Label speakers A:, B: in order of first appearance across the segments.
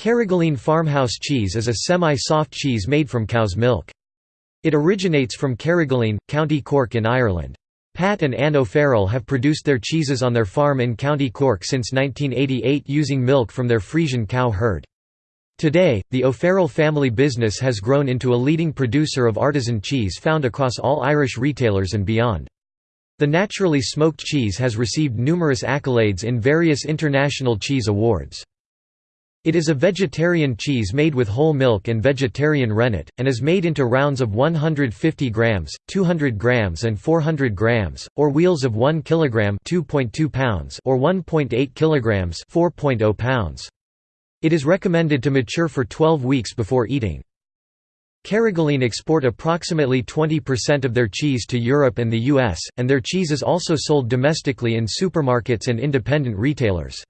A: Carrigaline farmhouse cheese is a semi-soft cheese made from cow's milk. It originates from Carrigaline, County Cork in Ireland. Pat and Anne O'Farrell have produced their cheeses on their farm in County Cork since 1988 using milk from their Frisian cow herd. Today, the O'Farrell family business has grown into a leading producer of artisan cheese found across all Irish retailers and beyond. The naturally smoked cheese has received numerous accolades in various international cheese awards. It is a vegetarian cheese made with whole milk and vegetarian rennet, and is made into rounds of 150 grams, 200 grams and 400 grams, or wheels of 1 kilogram (2.2 pounds) or 1.8 kilograms (4.0 pounds). It is recommended to mature for 12 weeks before eating. Carrigaline export approximately 20% of their cheese to Europe and the US, and their cheese is also sold domestically in supermarkets and independent retailers.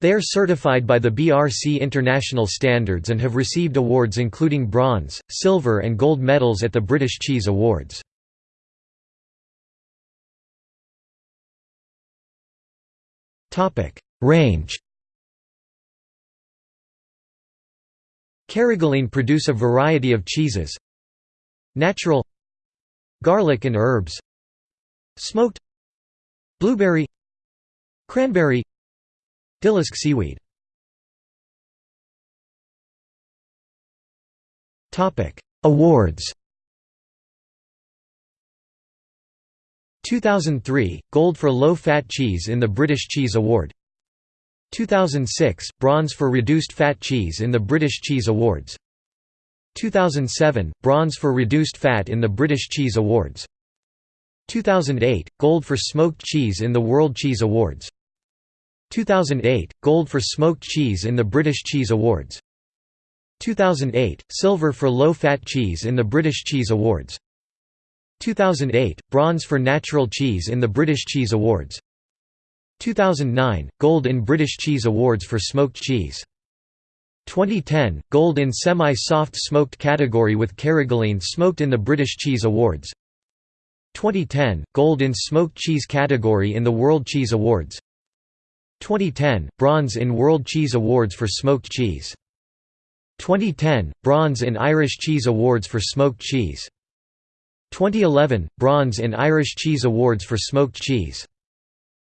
A: They are certified by the BRC International Standards and have received awards including bronze, silver and gold medals at the British Cheese Awards. Range Carrigaline produce a variety of cheeses. Natural Garlic and herbs. Smoked Blueberry Cranberry Dillisk seaweed. Awards. 2003 – Gold for low-fat cheese in the British Cheese Award. 2006 – Bronze for reduced fat cheese in the British Cheese Awards. 2007 – Bronze for reduced fat in the British Cheese Awards. 2008 – Gold for smoked cheese in the World Cheese Awards 2008 – Gold for smoked cheese in the British Cheese Awards. 2008 – Silver for low-fat cheese in the British Cheese Awards. 2008 – Bronze for natural cheese in the British Cheese Awards. 2009 – Gold in British Cheese Awards for smoked cheese. 2010 – Gold in semi-soft smoked category with Carrigaline smoked in the British Cheese Awards. 2010 – Gold in smoked cheese category in the World Cheese Awards 2010 – Bronze in World Cheese Awards for smoked cheese. 2010 – Bronze in Irish Cheese Awards for smoked cheese. 2011 – Bronze in Irish Cheese Awards for smoked cheese.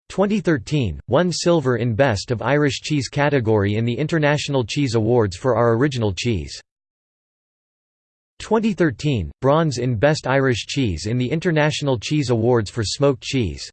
A: 2013 – Won silver in Best of Irish Cheese category in the International Cheese Awards for our original cheese. 2013 – Bronze in Best Irish Cheese in the International Cheese Awards for smoked cheese